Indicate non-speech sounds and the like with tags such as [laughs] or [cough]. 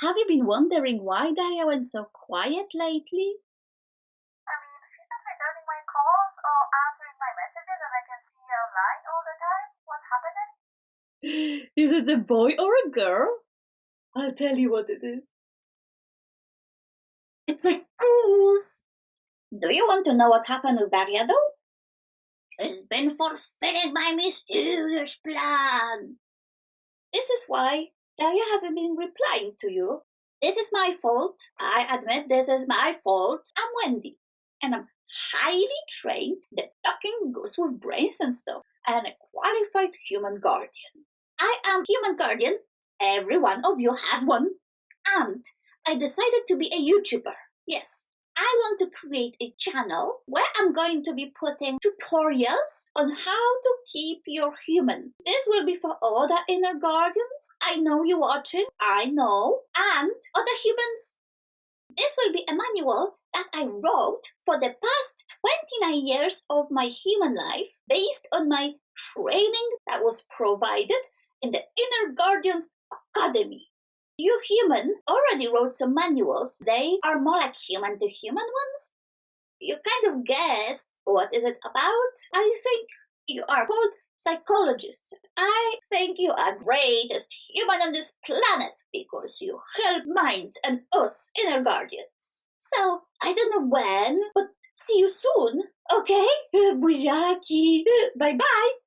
Have you been wondering why Daria went so quiet lately? I mean, she's not returning my calls or answering my messages and I can see her online all the time. What's happening? [gasps] Is it a boy or a girl? I'll tell you what it is. It's a goose! Do you want to know what happened with Daria though? She's been fulfilling my mysterious plan. This is why Daria hasn't been replying to you. This is my fault. I admit this is my fault. I'm Wendy, and I'm highly trained, the talking goose with brains and stuff, and a qualified human guardian. I am human guardian. Every one of you has one. And I decided to be a YouTuber. Yes, I want to create a channel where I'm going to be putting tutorials on how to keep your human. This will be for all the inner guardians. I know you're watching. I know. And other humans. This will be a manual that I wrote for the past 29 years of my human life based on my training that was provided in the Inner Guardians Academy. You human already wrote some manuals. They are more like human to human ones. You kind of guessed what is it about. I think you are called psychologists. I think you are greatest human on this planet because you help mind and us inner guardians. So I don't know when, but see you soon, okay? [laughs] Buziaki. Bye bye.